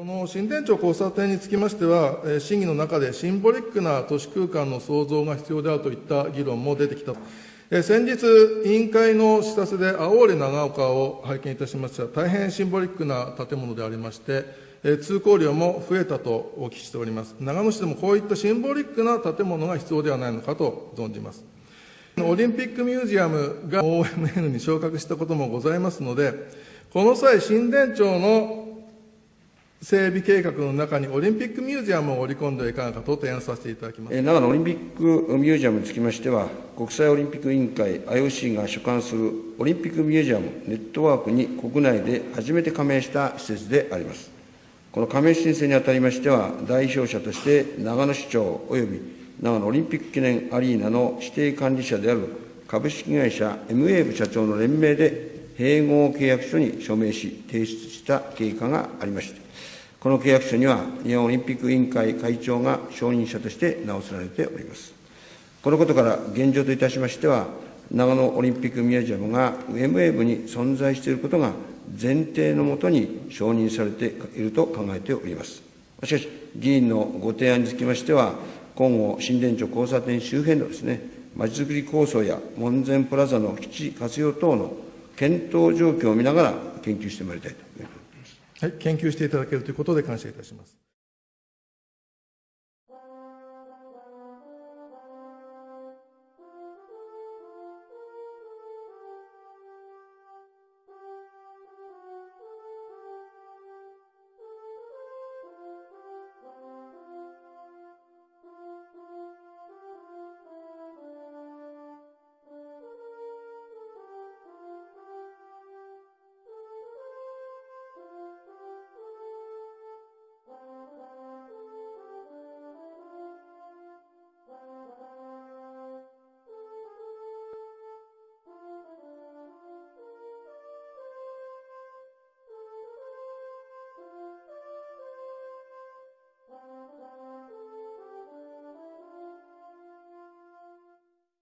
この新田町交差点につきましては、審議の中でシンボリックな都市空間の創造が必要であるといった議論も出てきた。え先日、委員会の視察で青森長岡を拝見いたしました大変シンボリックな建物でありまして、通行量も増えたとお聞きしております。長野市でもこういったシンボリックな建物が必要ではないのかと存じます。オリンピックミュージアムが OMN に昇格したこともございますので、この際、新田町の整備計画の中にオリンピックミュージアムを織り込んではいかがかと提案させていただきます。長野オリンピックミュージアムにつきましては、国際オリンピック委員会 IOC が所管するオリンピックミュージアムネットワークに国内で初めて加盟した施設であります。この加盟申請にあたりましては、代表者として長野市長及び長野オリンピック記念アリーナの指定管理者である株式会社 MA 部社長の連名で併合契約書に署名し、提出した経過がありまして、この契約書には、日本オリンピック委員会会長が承認者として名を連ねております。このことから、現状といたしましては、長野オリンピックミュージアムが MA 部に存在していることが前提のもとに承認されていると考えております。しかし、議員のご提案につきましては、今後、新田町交差点周辺のですね、まちづくり構想や門前プラザの基地活用等の検討状況を見ながら研究してまいりたいと思います。はい、研究していただけるということで感謝いたします。